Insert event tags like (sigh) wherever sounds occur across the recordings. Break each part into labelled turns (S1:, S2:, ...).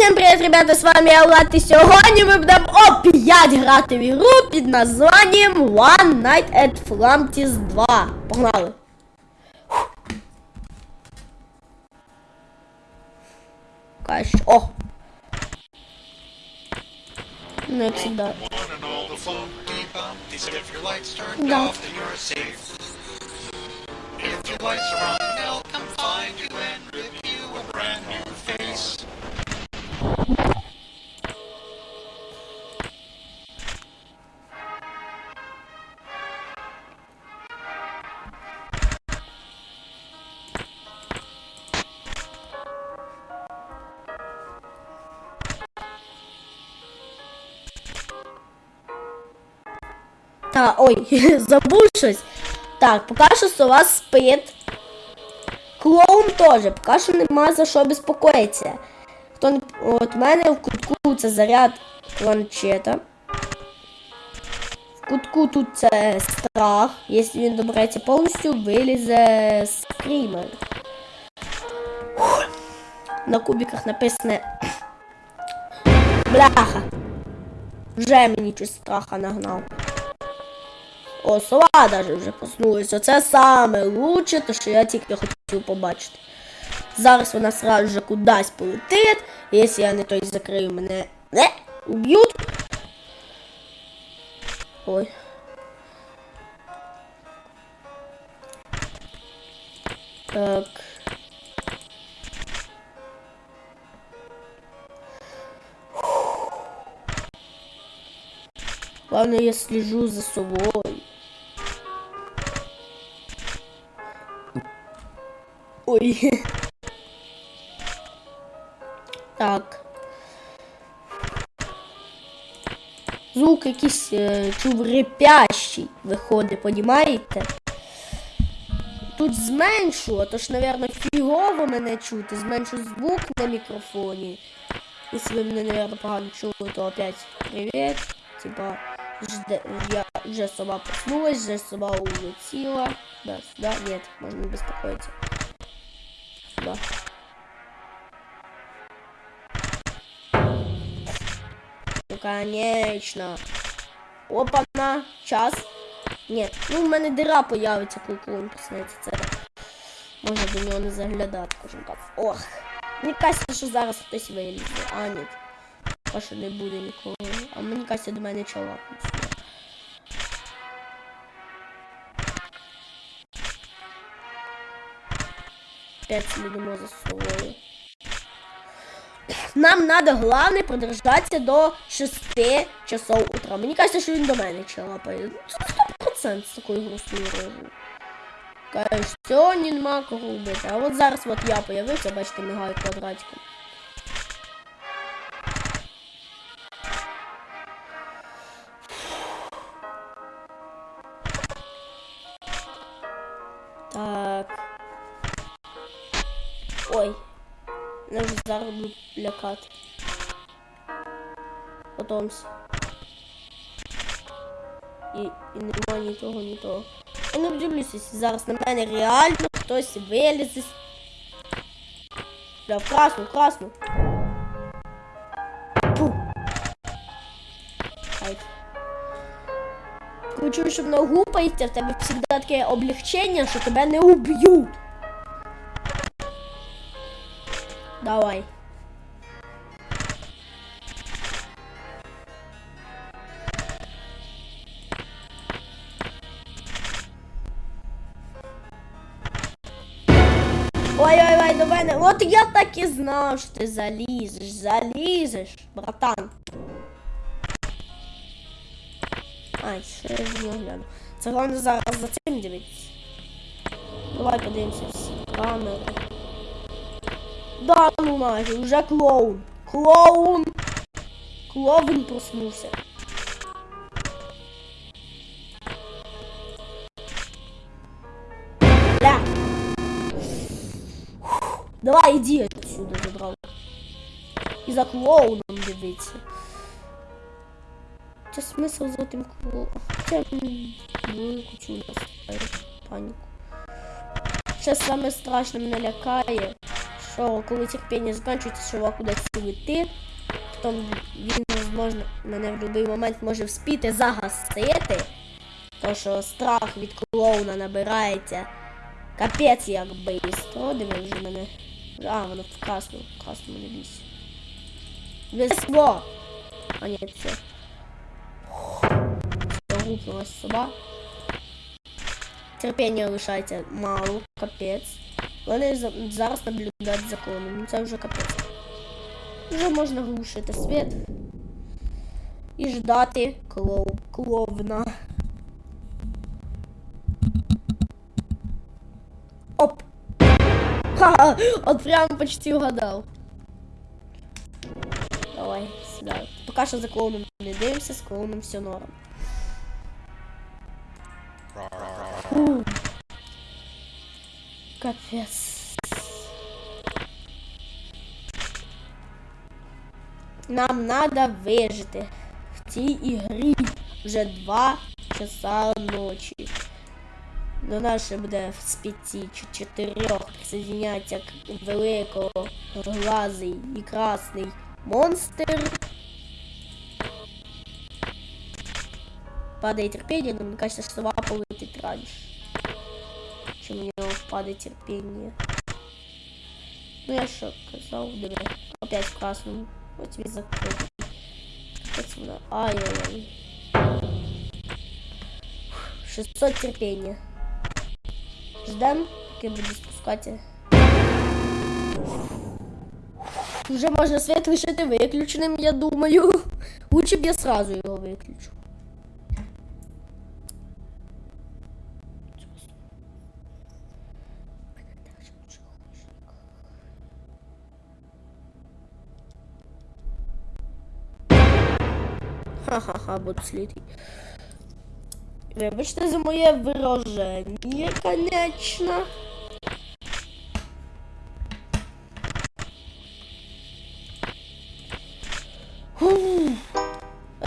S1: Всім привіт, ребята, з вами я Влад, і сьогодні ми будемо опять грати в ігру під названням One Night at Flamtis 2. Погнали. Каш. О! Ну, як завжди.
S2: One
S1: Та, ой, (laughs) забув щось. Так, поки що сова спить. Клоун теж, поки що нема за що безпокоїтися. Хто не... От в мене в кутку це заряд планшета. В кутку тут це страх. Якщо він добереться повністю, вилізе скрімер. На кубиках написано. (clears throat) Бляха. Вже мені щось страха нагнав. О, сова даже вже проснулася. Це саме лучше, то що я тільки хотів побачити. Зараз вона сразу же кудись полетить. Якщо я не той закрию, мене не уб'ють. Ой. Так. Главное, я слежу за собой. Ой. Так. Звук якийсь е, чуврепящий виходить, понімаєте? Тут зменшу, а то ж, напевно, фігово мене чути. Зменшу звук на мікрофоні. Якщо ви мене, наверное, погано чули, то опять привіт. Типа, жде, я вже сама проснулась, вже сама улетела. Да, сюда, нет, можно не беспокоиться. Сюда. Ну, конечно. Опа-на, час. Нет, ну в мене дира появиться, коли клоун проснеться. Це можна до нього не заглядати, кожен раз. Ох. Мені кажеться, що зараз хтось вилізе. А, ні. А що не буде нікого. А мені кажеться, до мене чоловік. Опять слідимо за собою. Нам надо, главное, продержаться до 6 часов утра. Мені кажется, що він до мене чалапає. Це 100% з такою грустною рожею. Каже, сьогодні нема кого вбити. А от зараз от я появився, бачите, мигаю квадратиком. Ой. Будуть лякати. Потомся. І, і нема ні того, ні того. Я не вдивлюся, зараз на мене реально хтось вилізе. Бля, в красну, красну. Фу. Ай. Коли чуєш, що гупається, в тебе завжди таке облегчення, що тебе не уб'ють. Давай. Ой-ой-ой, до мене. От я так і знав, що ти залізеш, залізеш, братан. Ай, що я з нього гляну. Це головне зараз за цим дивитися. Давай подивимося всі камери. Да, ну нафиг, уже клоун. Клоун. Клоун проснувся. Бля. Давай, иди отсюда, забрал. І за клоуном дивиться. Це смисл за тим клоуном. Це велику чу наступає паніку. Ще саме страшне мене лякає, що коли терпіння закінчується, чувак кудись лети, потім він, можливо, мене в будь-який момент може вспіти загасити. То що страх від клоуна набирається. Капець як бистро. Диви вже мене. А, воно в красному, в красному не бійся. Весло! А ні, це. Загупнулась соба. Терпіння лишається мало, капець. Вони за- зараз наблюдають за клоуном. Ну це вже капець. Вже можна глушити світ. І ждати клоу клоуна. Оп! Ха! Он прям почти угадал. Давай, сюда. Пока що за клоуном не дивимося, з клоуном все норм. Фу. Капець. Нам надо вижити в цій ігрі вже два часа ночі. До нас ще буде з п'яти чи чотирьох присоединяється к великого глазий і красний монстр. Падає терпіння, але мені кажется, що сова полетить раніше. Чим у нього впаде терпіння. Ну я що казав, диви. Опять в красному. Ось він закритий. Ось вона. Ай-яй-яй. 600 терпіння. Ждем, поки буду спускати. Вже можна світ лишити виключеним, я думаю. Лучше б я сразу його виключу. Ха-ха-ха, буду слідий. Вибачте за моє вираження, конечно.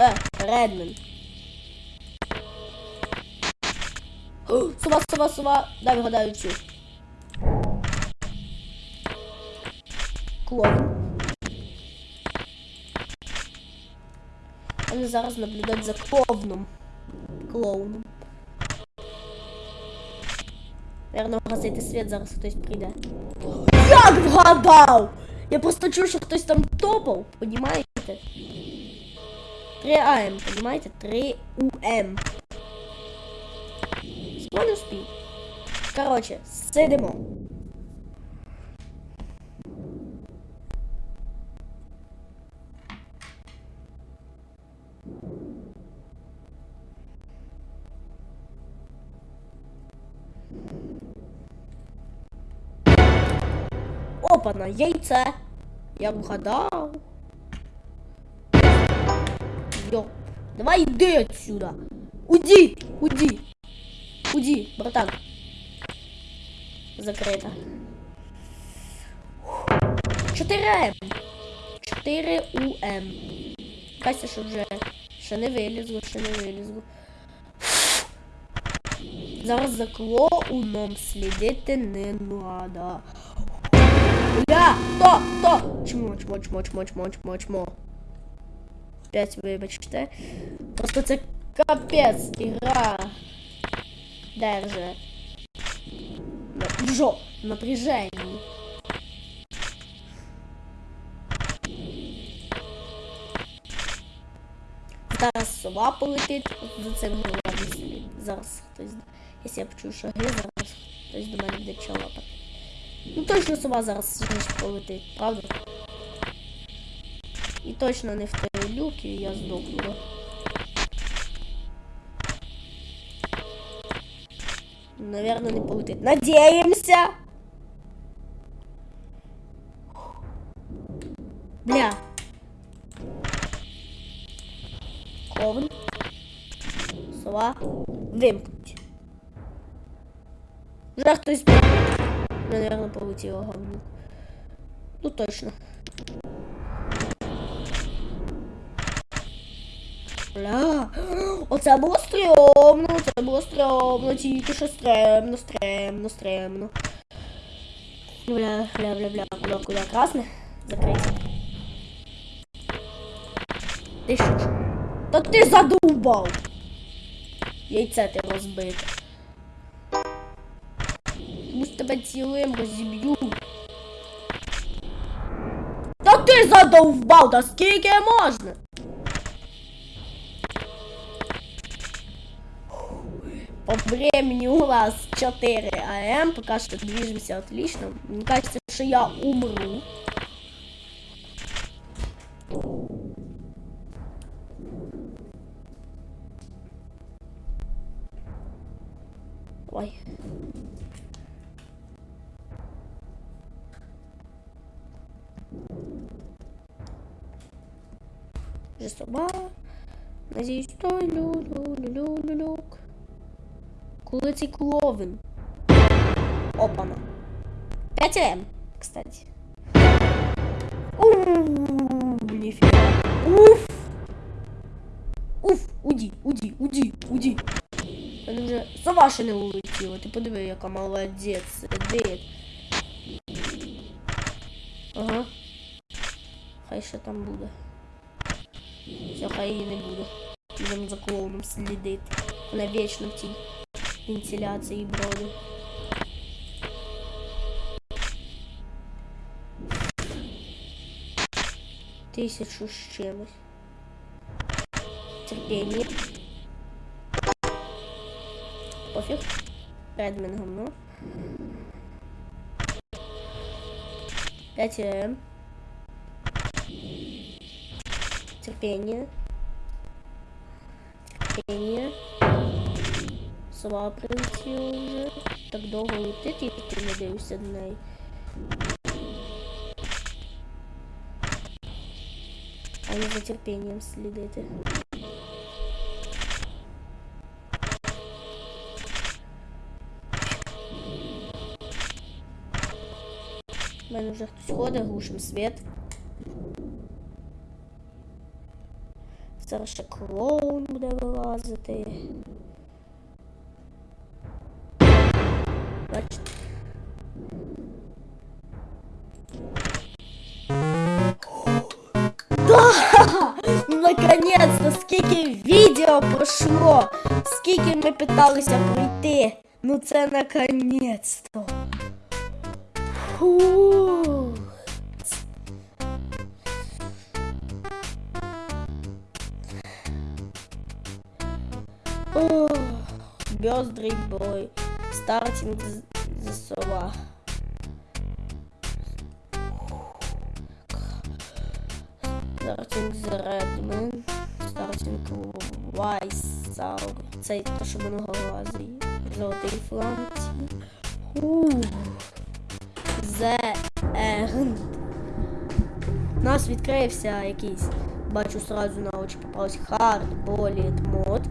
S1: Е, Редмен. О, Сова, сова, сова. Дай вгадаю цю. Клоун. Зараз наблюдають за клоуном. Клоуном. Наверно, гасити світ, зараз хтось прийде. Як вгадав? Я просто чув, що хтось там топав, понімаєте? 3 АМ, понімаєте? 3 УМ. Спой успій. Короче, сидимо. Опана, яйце. Я вгадав. Йоп. Давай йди отсюда. Уйди, уйди. Уйди, братан. Закрито. 4М. 4 УМ. Кася, що вже ще не вилізло, ще не вилізло. Зараз за клоуном слідити не надо. Бля, то, то. Чмо, чмо, чмо, чмо, чмо, чмо, чмо. Опять вибачте. Просто це капець ігра. Держи. Жо, напряжение. Зараз сова полетить за цим головним. Зараз хтось. Якщо я почую шаги, зараз хтось до мене буде чолопати. Ну точно сова зараз значить, полетить, правда? І точно не в той люк, і я здохну. да? Наверное, не полетить. Надеемся! Бля. Ковн. Сова. Вимкнуть. Вже хтось Наверное, полетіло говно. Ну точно. Бля. Оце було стрьомно, це було стрьомно, тільки що стрьомно, стрьомно, стрьомно. Бля, бля, бля, бля. куда, куда? Красне? Закрийся. Ти що? ж? Та ти задовбав! Яйце ти розбите. Мусь тебе цілим розіб'ю. Та ти задовбав, та скільки можна? По времени у нас 4 АМ, пока что движемся отлично. Мне кажется, что я умру. Ой. Же собака. Надеюсь, что лю-лю-лю-лю-люк. Коли цей клоун? Опана. 5 М, кстати. Нифига. Уф. Уф, уйди, уйди, уйди, уйди. Мене вже сова ще не улетіла. Ти подиви, яка молодець сидить. Ага. Хай ще там буде. Все, хай її не буде. Будемо за клоуном слідити. Вона вічно в тій вентиляції броди. Тисячу з чимось. Терпение. Пофиг. Редмен говно. 5 м Терпение. Терпение. Сова прилетіла вже. Так довго летить, і ти не дивишся до неї. А не за терпінням слідити. У мене вже хтось ходить, глушим світ. Зараз ще клоун буде вилазити. Бачите? Да! Наконец-то! Скільки відео пройшло! Скільки ми питалися пройти! Ну це наконец-то! Фух. Бёздрый бой. Стартинг з- за сова. Стартинг за Редмен. Стартинг Вайсаур. Це те, що минулого разу. Золотий фланці. The End. У нас відкрився якийсь, бачу сразу на очі попався Hard Bullet мод.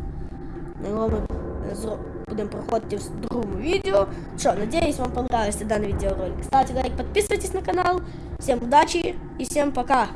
S1: Зро- будемо проходити в другому відео. Що, надеюсь, вам понравился данный видеоролик. Ставьте лайк, подписывайтесь на канал. Всем удачи и всем пока!